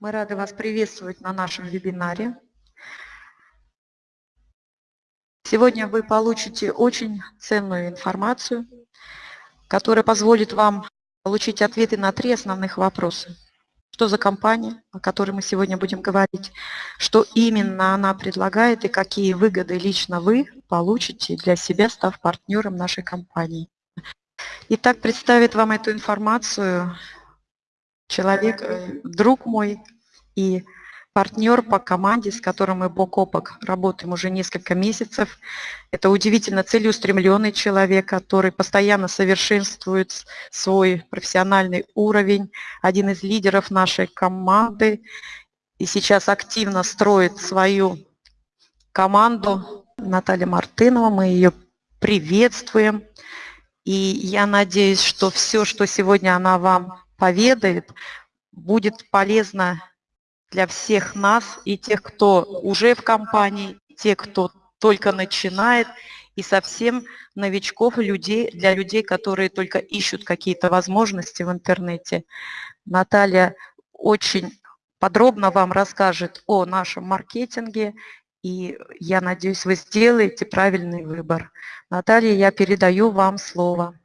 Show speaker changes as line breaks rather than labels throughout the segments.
Мы рады вас приветствовать на нашем вебинаре. Сегодня вы получите очень ценную информацию, которая позволит вам получить ответы на три основных вопроса. Что за компания, о которой мы сегодня будем говорить, что именно она предлагает и какие выгоды лично вы получите для себя, став партнером нашей компании. Итак, представит вам эту информацию человек, э, друг мой и партнер по команде, с которым мы бок о бок работаем уже несколько месяцев. Это удивительно целеустремленный человек, который постоянно совершенствует свой профессиональный уровень, один из лидеров нашей команды и сейчас активно строит свою команду. Наталья Мартынова, мы ее приветствуем. И я надеюсь, что все, что сегодня она вам поведает, будет полезно для всех нас и тех, кто уже в компании, тех, кто только начинает, и совсем новичков, людей, для людей, которые только ищут какие-то возможности в интернете. Наталья очень подробно вам расскажет о нашем маркетинге, и я надеюсь, вы сделаете правильный выбор. Наталья, я передаю вам слово.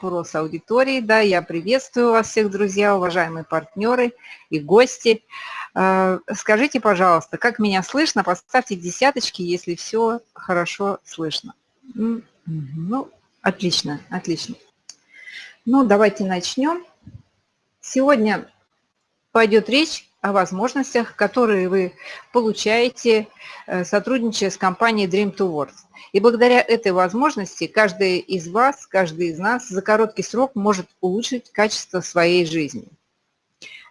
Вопрос аудитории, да, я приветствую вас всех, друзья, уважаемые партнеры и гости. Э, скажите, пожалуйста, как меня слышно? Поставьте десяточки, если все хорошо слышно. Ну, отлично, отлично. Ну, давайте начнем. Сегодня пойдет речь о возможностях, которые вы получаете, э, сотрудничая с компанией Dream to Works. И благодаря этой возможности каждый из вас, каждый из нас за короткий срок может улучшить качество своей жизни.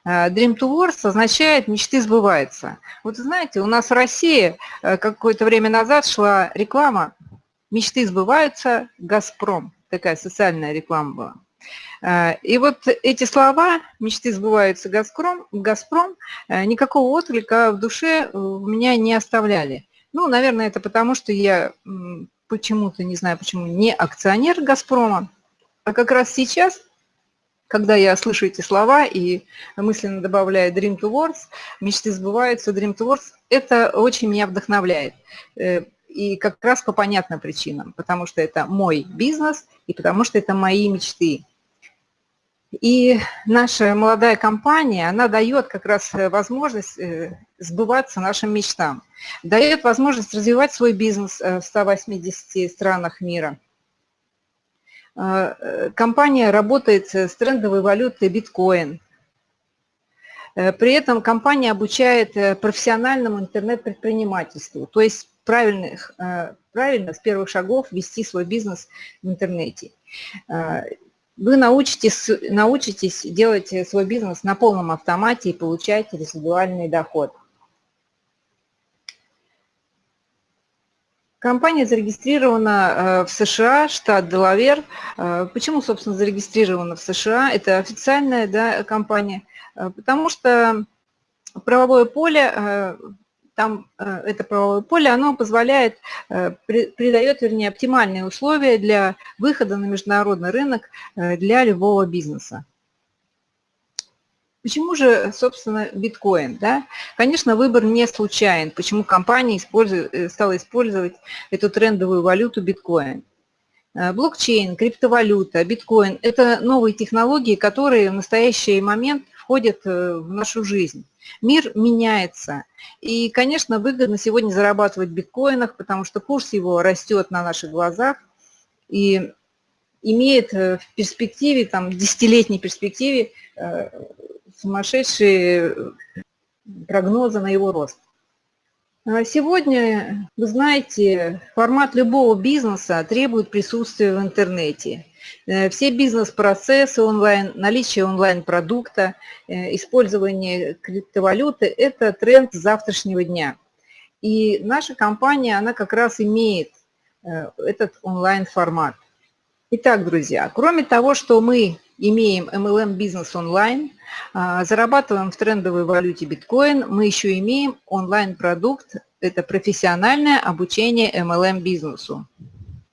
Э, Dream to Works означает «мечты сбываются». Вот знаете, у нас в России э, какое-то время назад шла реклама «Мечты сбываются, Газпром». Такая социальная реклама была. Э, и вот эти слова «мечты сбываются Газпром», «Газпром» э, никакого отклика в душе у меня не оставляли. Ну, наверное, это потому, что я почему-то, не знаю почему, не акционер «Газпрома», а как раз сейчас, когда я слышу эти слова и мысленно добавляю «Dream to Words», «Мечты сбываются», «Dream to Words», это очень меня вдохновляет. Э, и как раз по понятным причинам, потому что это мой бизнес и потому что это мои мечты. И наша молодая компания, она дает как раз э, возможность э, сбываться нашим мечтам, дает возможность развивать свой бизнес э, в 180 странах мира. Компания работает с трендовой валютой биткоин. При этом компания обучает профессиональному интернет-предпринимательству, то есть правильных, правильно с первых шагов вести свой бизнес в интернете вы научитесь, научитесь делать свой бизнес на полном автомате и получать резидуальный доход. Компания зарегистрирована э, в США, штат Делавер. Э, почему, собственно, зарегистрирована в США? Это официальная да, компания, э, потому что правовое поле там э, это правовое поле, оно позволяет, э, придает, вернее, оптимальные условия для выхода на международный рынок э, для любого бизнеса. Почему же, собственно, биткоин? Да? Конечно, выбор не случайен. Почему компания использует, стала использовать эту трендовую валюту биткоин? Блокчейн, криптовалюта, биткоин – это новые технологии, которые в настоящий момент входят в нашу жизнь. Мир меняется. И, конечно, выгодно сегодня зарабатывать в биткоинах, потому что курс его растет на наших глазах и имеет э, в перспективе, там, десятилетней перспективе э, сумасшедшие прогнозы на его рост. А сегодня, вы знаете, формат любого бизнеса требует присутствия в интернете. Э, все бизнес-процессы онлайн, наличие онлайн-продукта, э, использование криптовалюты – это тренд завтрашнего дня. И наша компания, она как раз имеет э, этот онлайн-формат. Итак, друзья, кроме того, что мы имеем MLM бизнес онлайн, зарабатываем в трендовой валюте биткоин, мы еще имеем онлайн-продукт, это профессиональное обучение MLM бизнесу.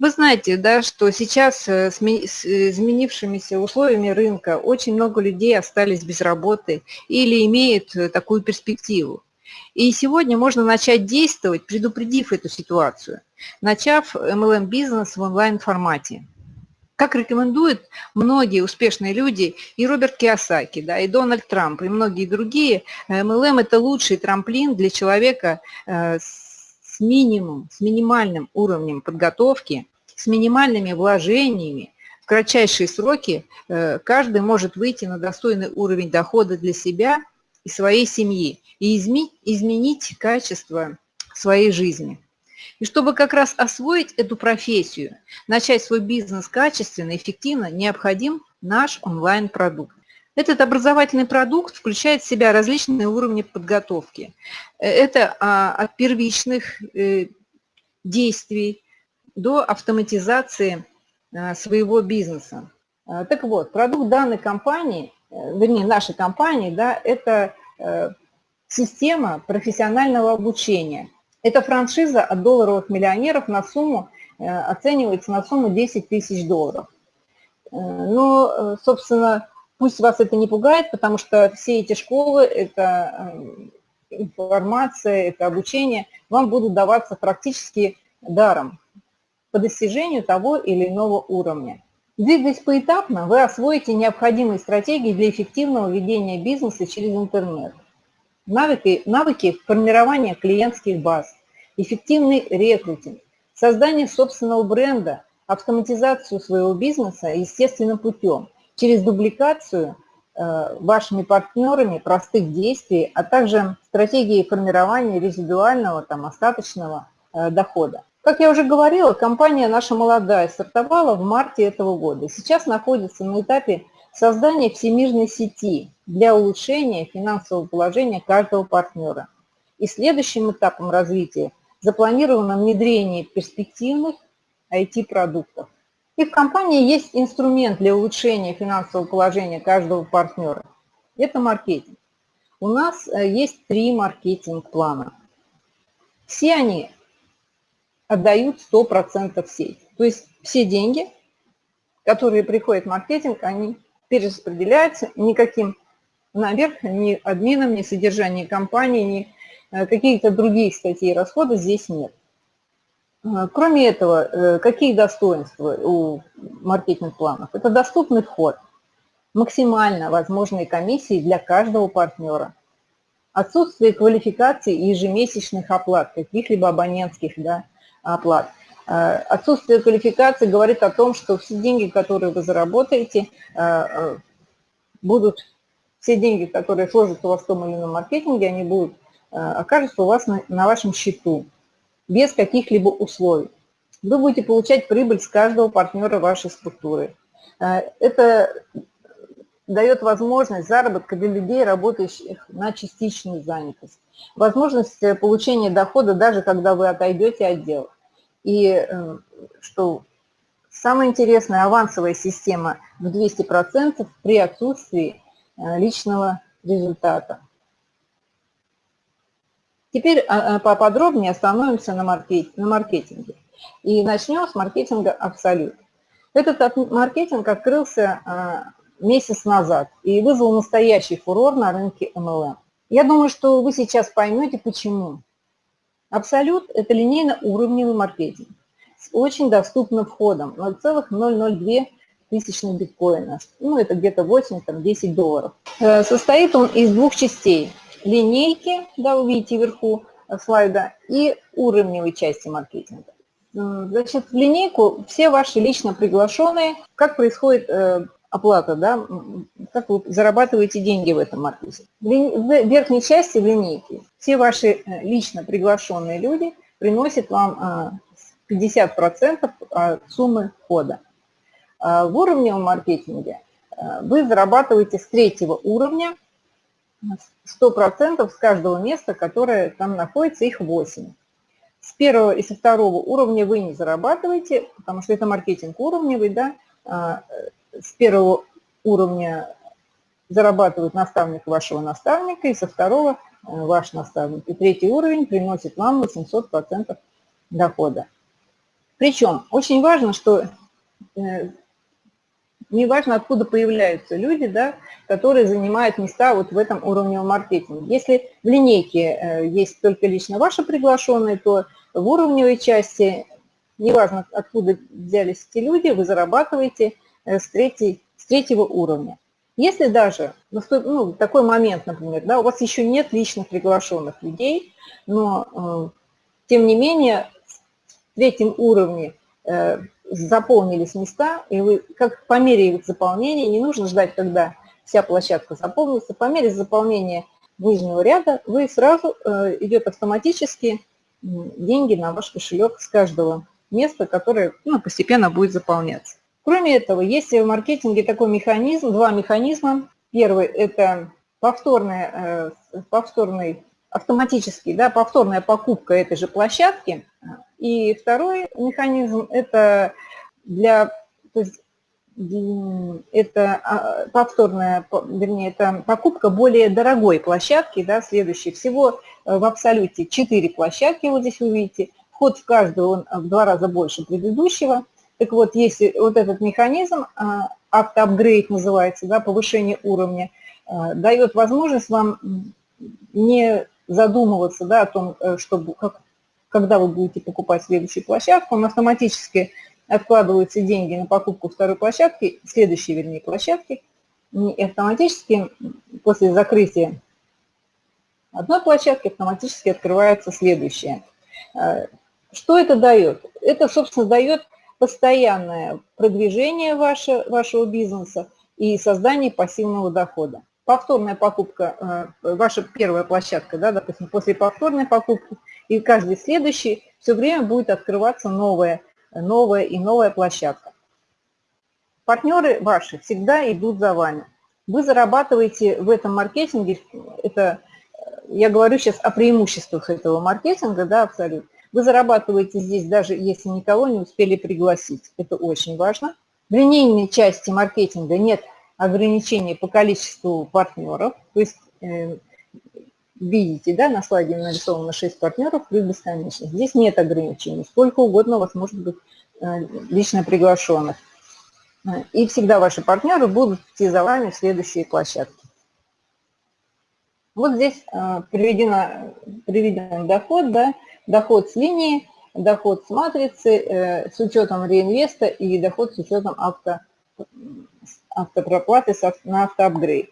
Вы знаете, да, что сейчас э, с изменившимися условиями рынка очень много людей остались без работы или имеют э, такую перспективу. И сегодня можно начать действовать, предупредив эту ситуацию, начав MLM-бизнес в онлайн-формате. Как рекомендуют многие успешные люди, и Роберт Киосаки, да, и Дональд Трамп, и многие другие, MLM – это лучший трамплин для человека с минимум, с минимальным уровнем подготовки, с минимальными вложениями, в кратчайшие сроки э, каждый может выйти на достойный уровень дохода для себя и своей семьи и изменить качество своей жизни. И чтобы как раз освоить эту профессию, начать свой бизнес качественно, эффективно, необходим наш онлайн-продукт. Этот образовательный продукт включает в себя различные уровни подготовки. Э, это а, от первичных э, действий до автоматизации а, своего бизнеса. А, так вот, продукт данной компании, э, вернее, нашей компании, да, это система профессионального обучения. Это франшиза от долларовых миллионеров на сумму, оценивается на сумму 10 тысяч долларов. Но, собственно, Пусть вас это не пугает, потому что все эти школы, это э, информация, это обучение вам будут даваться практически даром по достижению того или иного уровня. Двигаясь поэтапно, вы освоите необходимые стратегии для эффективного ведения бизнеса через интернет. Навыки, навыки формирования клиентских баз, эффективный рекрутинг, создание собственного бренда, автоматизацию своего бизнеса естественным путем, через дубликацию э, вашими партнерами простых действий, а также стратегии формирования резидуального, там, остаточного э, дохода. Как я уже говорила, компания наша молодая стартовала в марте этого года. Сейчас находится на этапе создания всемирной сети для улучшения финансового положения каждого партнера. И следующим этапом развития запланировано внедрение перспективных IT-продуктов. И в компании есть инструмент для улучшения финансового положения каждого партнера. Это маркетинг. У нас э, есть три маркетинг-плана. Все они отдают 100% в сеть. То есть все деньги, которые приходят в маркетинг, они перераспределяются никаким наверх, ни админом, ни содержанием компании, ни э, какие-то другие статьи расхода здесь нет. А, кроме этого, э, какие достоинства у маркетинг-планов? Это доступный вход, максимально возможные комиссии для каждого партнера, отсутствие квалификации и ежемесячных оплат, каких-либо абонентских да, оплат. А, отсутствие квалификации говорит о том, что все деньги, которые вы заработаете, а, будут, все деньги, которые сложатся у вас в том или ином маркетинге, они будут, окажутся у вас на, на вашем счету без каких-либо условий. Вы будете получать прибыль с каждого партнера вашей структуры. Это дает возможность заработка для людей, работающих на частичную занятость. Возможность получения дохода даже когда вы отойдете от дел. И э, что самое интересное, авансовая система в 200% при отсутствии личного результата. Теперь а, а, поподробнее остановимся на маркетинге. И начнем с маркетинга «Абсолют». Этот маркетинг открылся а, месяц назад и вызвал настоящий фурор на рынке MLM. Я думаю, что вы сейчас поймете, почему. Абсолют – это линейно-уровневый маркетинг с очень доступным входом 0,002 тысячных биткоина. Ну, это где-то 8-10 долларов. Э, состоит он из двух частей – линейки, да, вы видите вверху слайда, и уровневой части маркетинга. Значит, в линейку все ваши лично приглашенные, как происходит э, оплата, да, как вы зарабатываете деньги в этом маркетинге. В верхней части в линейке все ваши э, лично приглашенные люди приносят вам 50% от суммы входа. А в уровневом маркетинге э, вы зарабатываете с третьего уровня 100% с каждого места, которое там находится, их 8. С первого и со второго уровня вы не зарабатываете, потому что это маркетинг уровневый, да, а, с первого уровня зарабатывает наставник вашего наставника, и со второго э, ваш наставник. И третий уровень приносит вам 800% дохода. Причем очень важно, что не важно, откуда появляются люди, да, которые занимают места вот в этом уровневом маркетинге. Если в линейке есть только лично ваши приглашенные, то в уровневой части, неважно, откуда взялись эти люди, вы зарабатываете с, третьей, с третьего уровня. Если даже ну, такой момент, например, да, у вас еще нет личных приглашенных людей, но э, тем не менее в третьем уровне э, заполнились места, и вы как по мере их заполнения, не нужно ждать, когда вся площадка заполнится, по мере заполнения нижнего ряда вы сразу э, идет автоматически деньги на ваш кошелек с каждого места, которое ну, постепенно будет заполняться. Кроме этого, есть в маркетинге такой механизм, два механизма. Первый – это повторная, э, повторный, автоматический, да, повторная покупка этой же площадки. И второй механизм – это для, то есть, это а, повторная, вернее, это покупка более дорогой площадки, да, следующей. Всего э, в абсолюте 4 площадки, вот здесь вы видите. Вход в каждую он в два раза больше предыдущего. Так вот, если вот этот механизм, а, автоапгрейд называется, да, повышение уровня, а, дает возможность вам не задумываться да, о том, э, чтобы, как, когда вы будете покупать следующую площадку, он автоматически откладываются деньги на покупку второй площадки, следующей, вернее, площадки, и автоматически после закрытия одной площадки автоматически открывается следующая. А, что это дает? Это, собственно, дает постоянное продвижение ваше, вашего бизнеса и создание пассивного дохода. Повторная покупка, э, ваша первая площадка, да, допустим, после повторной покупки, и каждый следующий все время будет открываться новая, новая и новая площадка. Партнеры ваши всегда идут за вами. Вы зарабатываете в этом маркетинге, это я говорю сейчас о преимуществах этого маркетинга, да, абсолютно. Вы зарабатываете здесь, даже если никого не успели пригласить. Это очень важно. В линейной части маркетинга нет ограничений по количеству партнеров. То есть, э, видите, да, на слайде нарисовано 6 партнеров плюс бесконечность. Здесь нет ограничений. Сколько угодно у вас может быть э, лично приглашенных. И всегда ваши партнеры будут идти за вами в следующие площадки. Вот здесь э, приведен доход, да, доход с линии, доход с матрицы э, с учетом реинвеста и доход с учетом авто, автопроплаты на автоапгрейд.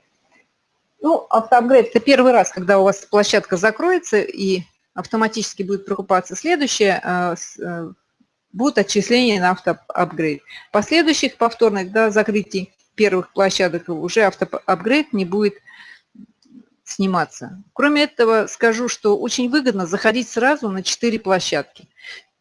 Ну, автоапгрейд – это первый раз, когда у вас площадка закроется и автоматически будет прокупаться следующая, э, э, будут отчисления на автоапгрейд. Последующих повторных да, закрытий первых площадок уже автоапгрейд не будет сниматься. Кроме этого, скажу, что очень выгодно заходить сразу на 4 площадки.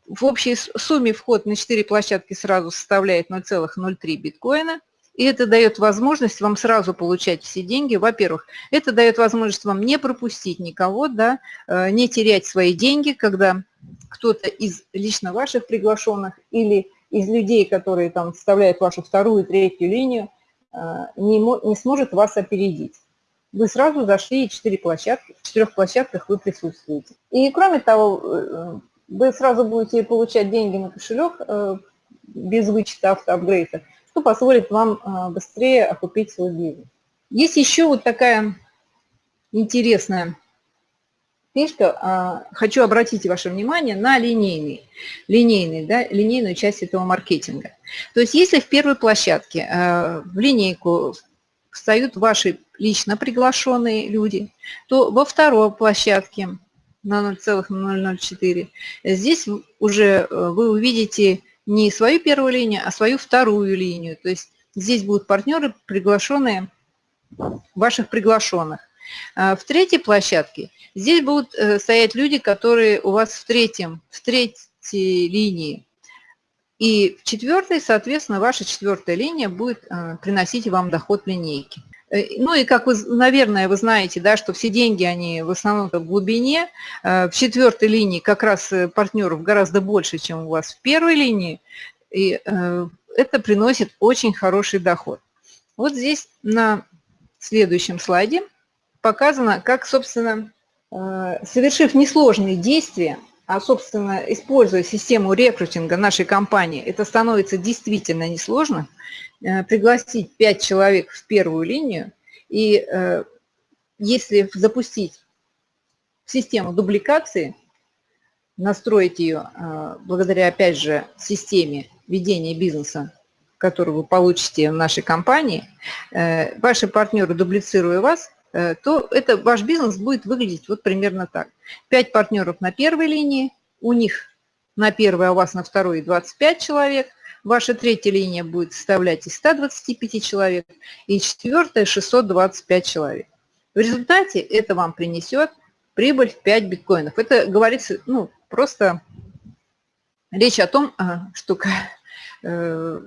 В общей сумме вход на 4 площадки сразу составляет 0,03 биткоина. И это дает возможность вам сразу получать все деньги. Во-первых, это дает возможность вам не пропустить никого, да, э, не терять свои деньги, когда кто-то из лично ваших приглашенных или из людей, которые там составляют вашу вторую, третью линию, э, не, не сможет вас опередить вы сразу зашли, и четыре площадки, в четырех площадках вы присутствуете. И кроме того, э, вы сразу будете получать деньги на кошелек э, без вычета автоапгрейда, что позволит вам э, быстрее окупить свой бизнес. Есть еще вот такая интересная фишка. А, хочу обратить ваше внимание на линейный, линейный, да, линейную часть этого маркетинга. То есть если в первой площадке в линейку встают ваши лично приглашенные люди, то во второй площадке на 0,004 здесь уже э, вы увидите не свою первую линию, а свою вторую линию. То есть здесь будут партнеры, приглашенные, ваших приглашенных. А в третьей площадке здесь будут э, стоять люди, которые у вас в третьем, в третьей линии. И в четвертой, соответственно, ваша четвертая линия будет э, приносить вам доход линейки. Э, ну и как вы, наверное, вы знаете, да, что все деньги, они в основном в глубине. Э, в четвертой линии как раз партнеров гораздо больше, чем у вас в первой линии. И это приносит очень хороший доход. Вот здесь на следующем слайде показано, как, собственно, совершив несложные действия, а, собственно, используя систему рекрутинга нашей компании, это становится действительно несложно, э, пригласить 5 человек в первую линию, и э, если запустить систему дубликации, настроить ее э, благодаря, опять же, системе ведения бизнеса, которую вы получите в нашей компании, ваши партнеры, дублицируя вас, то это ваш бизнес будет выглядеть вот примерно так. 5 партнеров на первой линии, у них на первой, а у вас на второй 25 человек, ваша третья линия будет составлять из 125 человек, и четвертая 625 человек. В результате это вам принесет прибыль в 5 биткоинов. Это говорится, ну, просто речь о том, а, что э,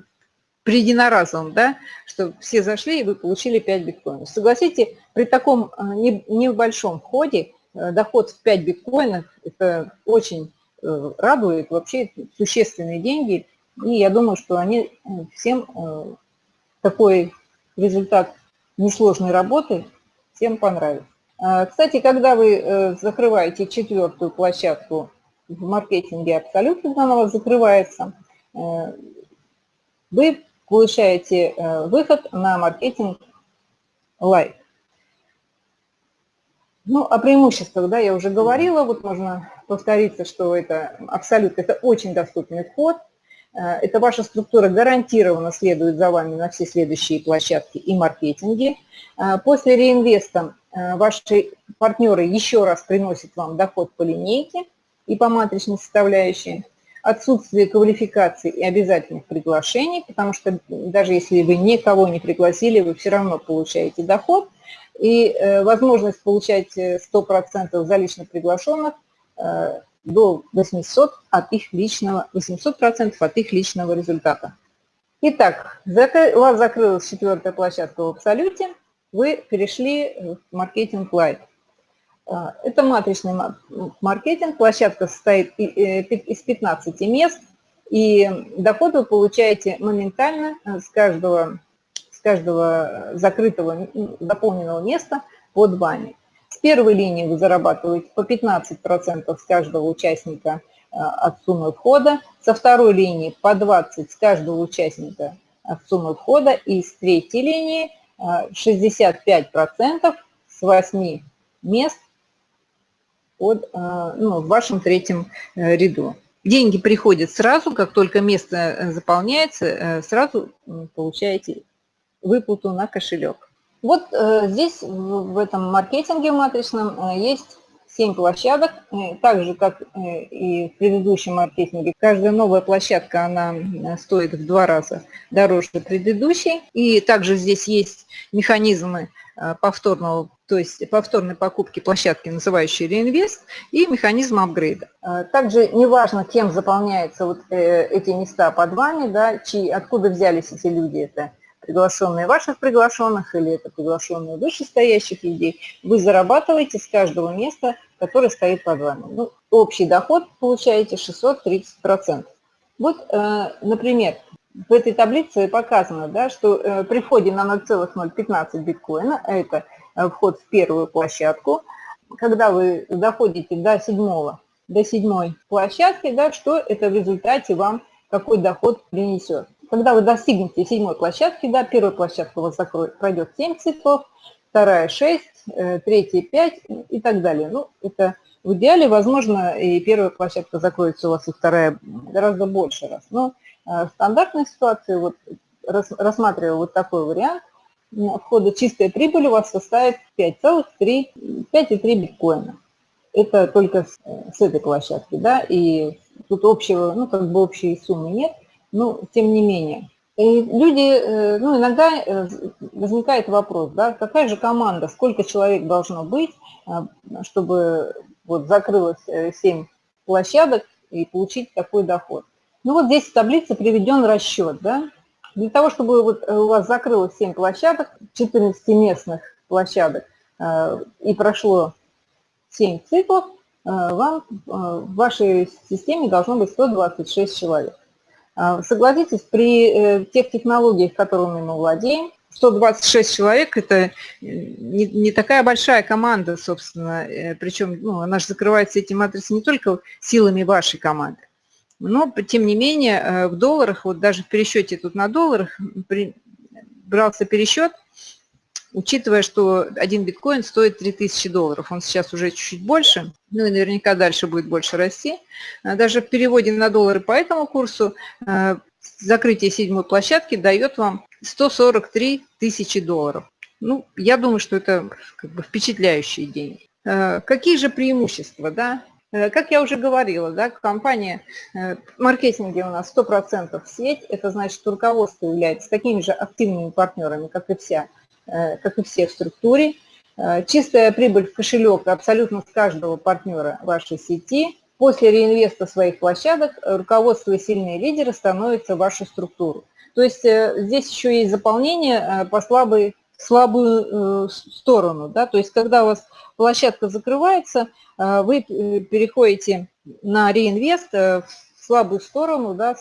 при единоразовом, да, что все зашли и вы получили 5 биткоинов. Согласите, при таком э, небольшом входе э, доход в 5 биткоинов, это очень э, радует, вообще существенные деньги, и я думаю, что они всем такой результат несложной работы всем понравится. Кстати, когда вы закрываете четвертую площадку в маркетинге абсолютно, она у вас закрывается, вы получаете э, выход на маркетинг лайк. Ну, о преимуществах, да, я уже говорила, вот можно повториться, что это абсолютно, это очень доступный вход, э, это ваша структура гарантированно следует за вами на все следующие площадки и маркетинги. Э, после реинвеста ваши партнеры еще раз приносят вам доход по линейке и по матричной составляющей отсутствие квалификации и обязательных приглашений, потому что даже если вы никого не пригласили, вы все равно получаете доход. И э, возможность получать 100% э, за лично приглашенных э, до 800 от их личного, 800% от их личного результата. Итак, у вас закрылась четвертая площадка в Абсолюте, вы перешли в маркетинг Light. А, это матричный маркетинг. Площадка состоит э, из 15 мест, и доход вы получаете моментально э, с каждого, с каждого закрытого заполненного места под вами. С первой линии вы зарабатываете по 15% с каждого участника э, от суммы входа, со второй линии по 20% с каждого участника от суммы входа, и с третьей линии 65% с 8 мест под, а, ну, в вашем третьем э, ряду. Деньги приходят сразу, как только место э, заполняется, э, сразу получаете выплату на кошелек. Вот здесь, в этом маркетинге матричном, есть 7 площадок, так же, как и в предыдущем маркетинге. Каждая новая площадка, она стоит в два раза дороже предыдущей. И также здесь есть механизмы повторного то есть повторной покупки площадки, называющей реинвест, и механизм апгрейда. А, также неважно, кем заполняются вот э, эти места под вами, да, чьи, откуда взялись эти люди, это приглашенные ваших приглашенных или это приглашенные вышестоящих людей, вы зарабатываете с каждого места, которое стоит под вами. Ну, общий доход получаете 630%. Вот, э, например, в этой таблице показано, да, что э, при входе на 0,015 биткоина, это Э, вход в первую площадку. Когда вы доходите до седьмого, до седьмой площадки, да, что это в результате вам, какой доход принесет. Когда вы достигнете седьмой площадки, да, первая площадка у вас закроет, пройдет 7 циклов, вторая 6, э, третья 5 и так далее. Ну, это в идеале, возможно, и первая площадка закроется у вас, и вторая гораздо больше раз. Но э, в стандартной ситуации, вот, рассматривая вот такой вариант, входа чистая прибыль у вас составит 5,3 биткоина. Это только с, с этой площадки, да, и тут общего, ну, как бы общей суммы нет, но тем не менее. И люди, э, ну, иногда э, возникает вопрос, да, какая же команда, сколько человек должно быть, э, чтобы вот закрылось 7 площадок и получить такой доход. Ну вот здесь в таблице приведен расчет, да, для того, чтобы вот э, у вас закрылось 7 площадок, 14 местных площадок, э, и прошло 7 циклов, э, вам в вашей системе должно быть 126 человек. Согласитесь, при тех технологиях, которыми мы владеем, 126 человек – это не, не такая большая команда, собственно, причем ну, она же закрывается эти матрицы не только силами вашей команды, но, тем не менее, в долларах, вот даже в пересчете тут на долларах, при, брался пересчет, учитывая, что один биткоин стоит 3000 долларов, он сейчас уже чуть-чуть больше, ну и наверняка дальше будет больше расти. А даже в переводе на доллары по этому курсу э, закрытие седьмой площадки дает вам 143 тысячи долларов. Ну, я думаю, что это как бы впечатляющие деньги. Э, какие же преимущества, да? Э, как я уже говорила, да, компания в маркетинге у нас 100% сеть, это значит, что руководство является такими же активными партнерами, как и вся Э, как и все в структуре. Э, чистая прибыль в кошелек абсолютно с каждого партнера вашей сети. После реинвеста своих площадок руководство и сильные лидеры становятся в вашу структуру. То есть э, здесь еще есть заполнение по слабой, слабую сторону. Да? То есть когда у вас площадка закрывается, вы переходите на реинвест в слабую сторону да,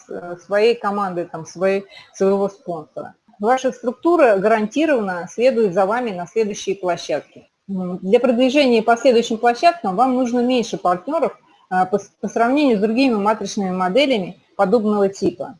своей команды, там, своей, своего спонсора ваша структура гарантированно следует за вами на следующие площадки. Для продвижения по следующим площадкам вам нужно меньше партнеров по сравнению с другими матричными моделями подобного типа.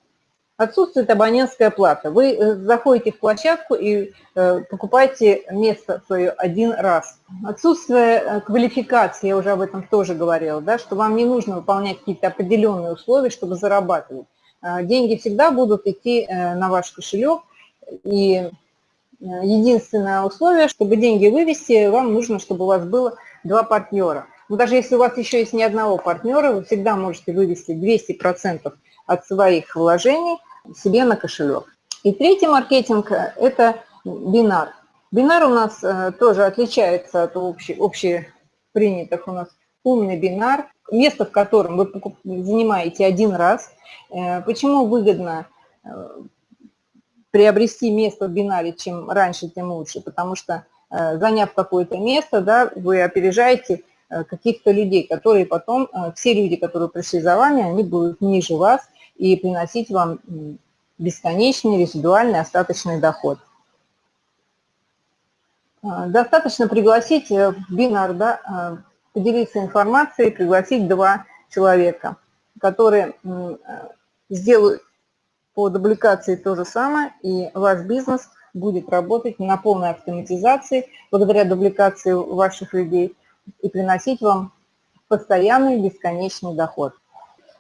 Отсутствует абонентская плата. Вы э, заходите в площадку и э, покупаете место свое один раз. Отсутствие э, квалификации, я уже об этом тоже говорила, да, что вам не нужно выполнять какие-то определенные условия, чтобы зарабатывать. А, деньги всегда будут идти на ваш кошелек, и единственное условие, чтобы деньги вывести, вам нужно, чтобы у вас было два партнера. Но даже если у вас еще есть ни одного партнера, вы всегда можете вывести 200% от своих вложений себе на кошелек. И третий маркетинг – это бинар. Бинар у нас э, тоже отличается от общепринятых у нас умный бинар, место в котором вы занимаете один раз. Э, почему выгодно приобрести место в бинаре, чем раньше, тем лучше, потому что э, заняв какое-то место, да, вы опережаете э, каких-то людей, которые потом, э, все люди, которые пришли за вами, они будут ниже вас и приносить вам бесконечный резидуальный остаточный доход. Достаточно пригласить в бинар, да, поделиться информацией, пригласить два человека, которые сделают по дубликации то же самое, и ваш бизнес будет работать на полной автоматизации благодаря дубликации ваших людей и приносить вам постоянный бесконечный доход.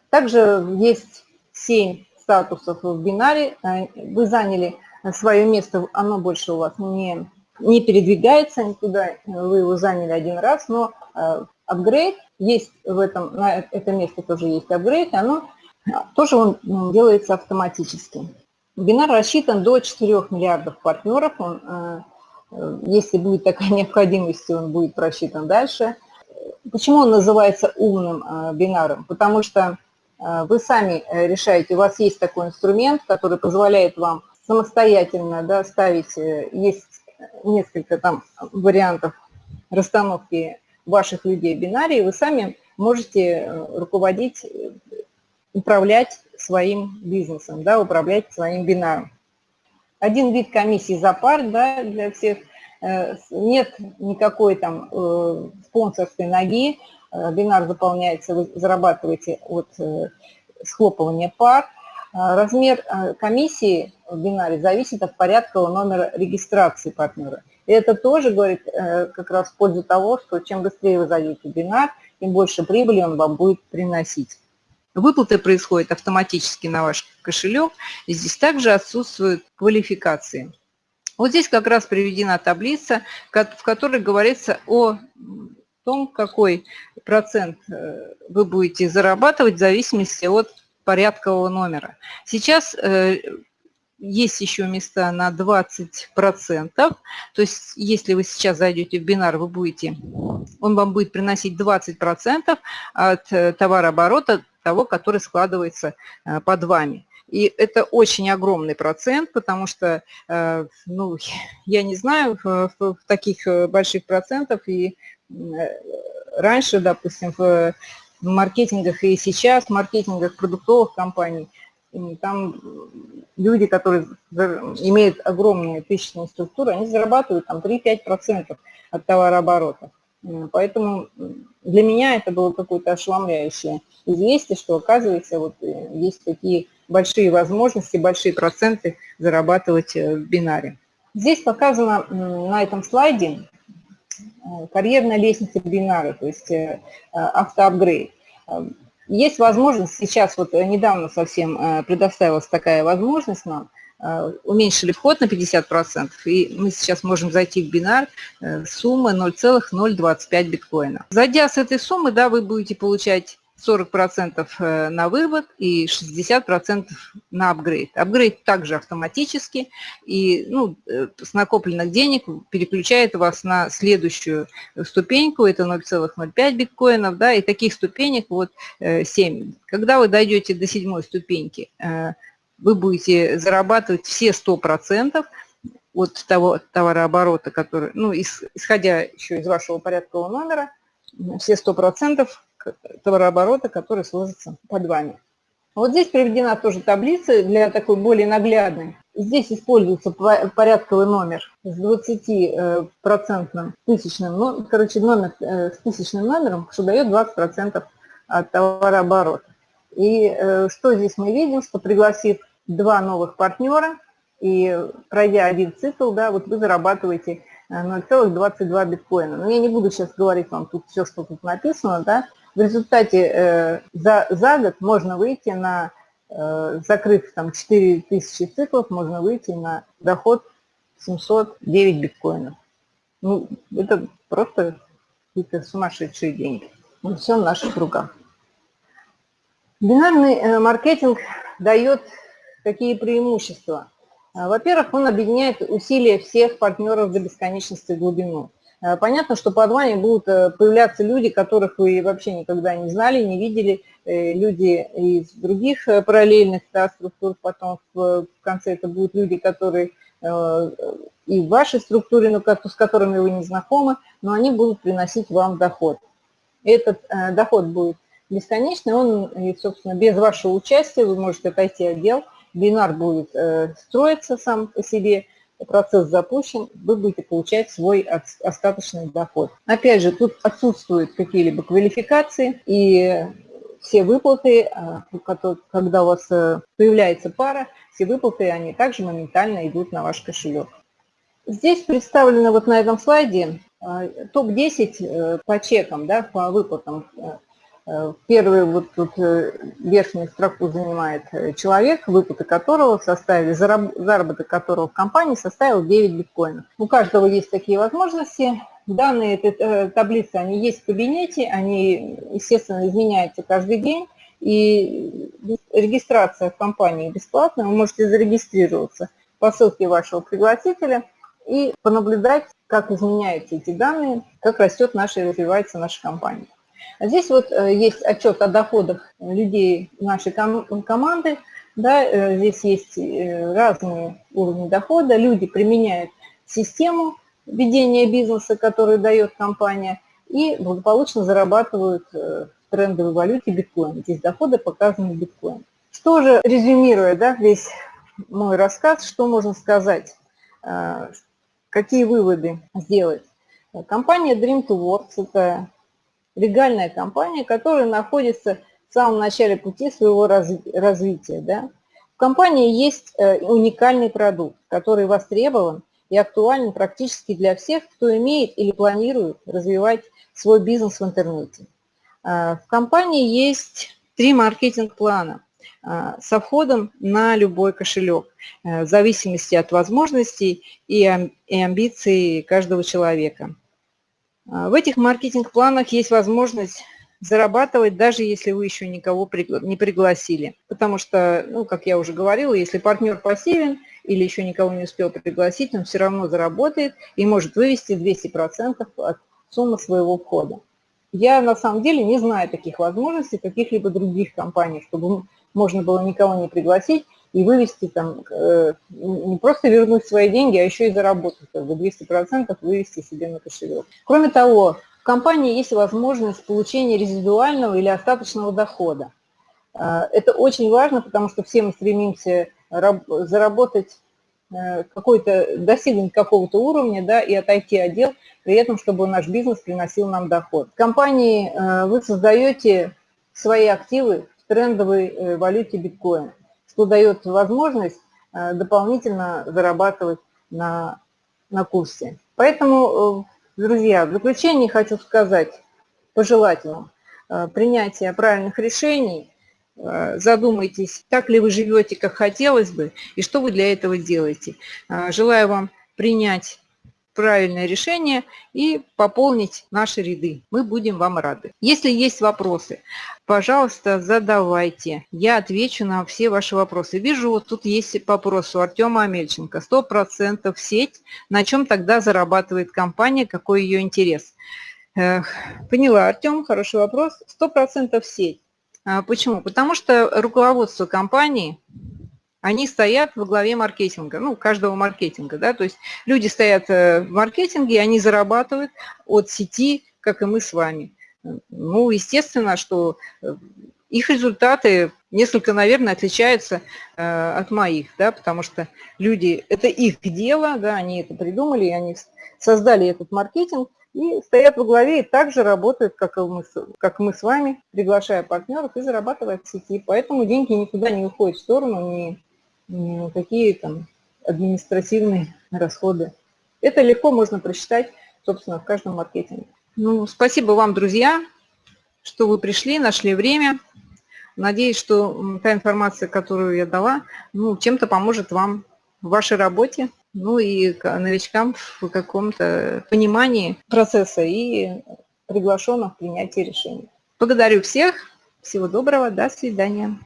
Также есть 7 статусов в бинаре. Вы заняли свое место, оно больше у вас не, не передвигается никуда, вы его заняли один раз, но э, апгрейд есть в этом, на это место тоже есть апгрейд, оно тоже он ну, делается автоматически. Бинар рассчитан до 4 миллиардов партнеров. Он, э, э, если будет такая необходимость, он будет просчитан дальше. Почему он называется умным э, бинаром? Потому что вы сами решаете, у вас есть такой инструмент, который позволяет вам самостоятельно да, ставить, есть несколько там вариантов расстановки ваших людей в бинаре, и вы сами можете руководить управлять своим бизнесом, да, управлять своим бинаром. Один вид комиссии за пар да, для всех. Э, нет никакой там э, спонсорской ноги. Э, бинар заполняется, вы зарабатываете от схлопывания пар. Размер комиссии в бинаре зависит от порядкового номера регистрации партнера. И это тоже говорит как раз в пользу того, что чем быстрее вы зайдете в бинар, тем больше прибыли он вам будет приносить. Выплаты происходят автоматически на ваш кошелек. И здесь также отсутствуют квалификации. Вот здесь как раз приведена таблица, в которой говорится о том, какой процент э, вы будете зарабатывать в зависимости от порядкового номера. Сейчас э, есть еще места на 20%. То есть, если вы сейчас зайдете в бинар, вы будете, он вам будет приносить 20% от э, товарооборота того, который складывается под вами. И это очень огромный процент, потому что, ну, я не знаю в таких больших процентов, и раньше, допустим, в маркетингах и сейчас, в маркетингах продуктовых компаний, там люди, которые имеют огромные тысячные структуры, они зарабатывают там 3-5% от товарооборота. Поэтому для меня это было какое-то ошеломляющее известие, что оказывается вот э, есть такие большие возможности, большие проценты зарабатывать э, в бинаре. Здесь показано на этом слайде э, карьерная лестница бинара, то есть автоапгрейд. Есть возможность, сейчас вот недавно совсем предоставилась такая возможность нам – Э, уменьшили вход на 50%, и мы сейчас можем зайти в бинар э, суммы 0,025 биткоина. Зайдя с этой суммы, да, вы будете получать 40% э, на вывод и 60% на апгрейд. Апгрейд также автоматически, и ну, с накопленных денег переключает вас на следующую ступеньку, это 0,05 биткоинов, да, и таких ступенек вот 7. Когда вы дойдете до седьмой ступеньки, вы будете зарабатывать все 100% от того товарооборота, который, ну, исходя еще из вашего порядкового номера, все 100% товарооборота, который сложится под вами. Вот здесь приведена тоже таблица для такой более наглядной. Здесь используется порядковый номер с 20% тысячным, ну, короче, номер э, с тысячным номером, что дает 20% от товарооборота. И э, что здесь мы видим, что пригласив два новых партнера, и пройдя один цикл, да, вот вы зарабатываете 0,22 э, биткоина. Но я не буду сейчас говорить вам тут все, что тут написано, да. В результате э, за, за год можно выйти на, э, закрыв там 4000 циклов, можно выйти на доход 709 биткоинов. Ну, это просто какие-то сумасшедшие деньги. Мы все в наших руках. Бинарный э, маркетинг дает Какие преимущества? Во-первых, он объединяет усилия всех партнеров до бесконечности глубину. А, понятно, что под вами будут э, появляться люди, которых вы вообще никогда не знали, не видели, э, люди из других э, параллельных да, структур, потом в конце это будут люди, которые и в вашей структуре, но с которыми вы не знакомы, но они будут приносить вам доход. Этот доход будет бесконечный, он, собственно, без вашего участия, вы можете отойти от дел, бинар будет э, строиться сам по себе, процесс запущен, вы будете получать свой остаточный доход. Опять же, тут отсутствуют какие-либо квалификации, и все выплаты, а, когда у вас э, появляется пара, все выплаты, они также моментально идут на ваш кошелек. Здесь представлено вот на этом слайде а, топ-10 э, по чекам, да, по выплатам Э, первый вот тут э, верхнюю строку занимает э, человек, выплаты которого составили, заработок которого в компании составил 9 биткоинов. У каждого есть такие возможности. Данные этой таблицы, они есть в кабинете, они, естественно, изменяются каждый день. И регистрация в компании бесплатная, вы можете зарегистрироваться по ссылке вашего пригласителя и понаблюдать, как изменяются эти данные, как растет наша и развивается наша компания. А здесь вот э, есть отчет о доходах людей нашей команды. Да, э, здесь есть э, разные уровни дохода. Люди применяют систему ведения бизнеса, которую дает компания, и благополучно зарабатывают в трендовой валюте биткоин. Здесь доходы показаны биткоин. Что же, резюмируя да, весь мой рассказ, что можно сказать, какие выводы сделать? Компания Dream to Works – это легальная компания, которая находится в самом начале пути своего развития. Да? В компании есть э, уникальный продукт, который востребован и актуален практически для всех, кто имеет или планирует развивать свой бизнес в интернете. А, в компании есть три маркетинг-плана а, со входом на любой кошелек, э, в зависимости от возможностей и амбиций каждого человека. А, в этих маркетинг-планах есть возможность зарабатывать, даже если вы еще никого не пригласили. Потому что, ну, как я уже говорила, если партнер пассивен или еще никого не успел пригласить, он все равно заработает и может вывести 200% от суммы своего входа. Я на самом деле не знаю таких возможностей каких-либо других компаний, чтобы можно было никого не пригласить и вывести там, э, не просто вернуть свои деньги, а еще и заработать, как бы 200% вывести себе на кошелек. Кроме того, в компании есть возможность получения резидуального или остаточного дохода. Это очень важно, потому что все мы стремимся заработать какой-то, достигнуть какого-то уровня да, и отойти от дел, при этом, чтобы наш бизнес приносил нам доход. В компании вы создаете свои активы в трендовой валюте биткоин, что дает возможность дополнительно зарабатывать на, на курсе. Поэтому, друзья, в заключение хочу сказать, пожелать вам э, принятия правильных решений, э, задумайтесь, так ли вы живете, как хотелось бы, и что вы для этого делаете. Э, желаю вам принять правильное решение и пополнить наши ряды. Мы будем вам рады. Если есть вопросы, пожалуйста, задавайте. Я отвечу на все ваши вопросы. Вижу, вот тут есть вопрос у Артема Амельченко. 100% сеть. На чем тогда зарабатывает компания? Какой ее интерес? Поняла, Артем, хороший вопрос. 100% сеть. А почему? Потому что руководство компании, они стоят во главе маркетинга, ну, каждого маркетинга, да, то есть люди стоят э, в маркетинге, они зарабатывают от сети, как и мы с вами. Ну, естественно, что э, их результаты несколько, наверное, отличаются э, от моих, да, потому что люди, это их дело, да, они это придумали, они создали этот маркетинг, и стоят во главе и также работают, как, и мы, как мы с вами, приглашая партнеров и зарабатывая в сети. Поэтому деньги никуда не уходят в сторону, ни какие там административные расходы. Это легко можно просчитать, собственно, в каждом маркетинге. Ну, спасибо вам, друзья, что вы пришли, нашли время. Надеюсь, что та информация, которую я дала, ну, чем-то поможет вам в вашей работе ну и новичкам в каком-то понимании процесса и приглашенных в принятии решений. Благодарю всех. Всего доброго. До свидания.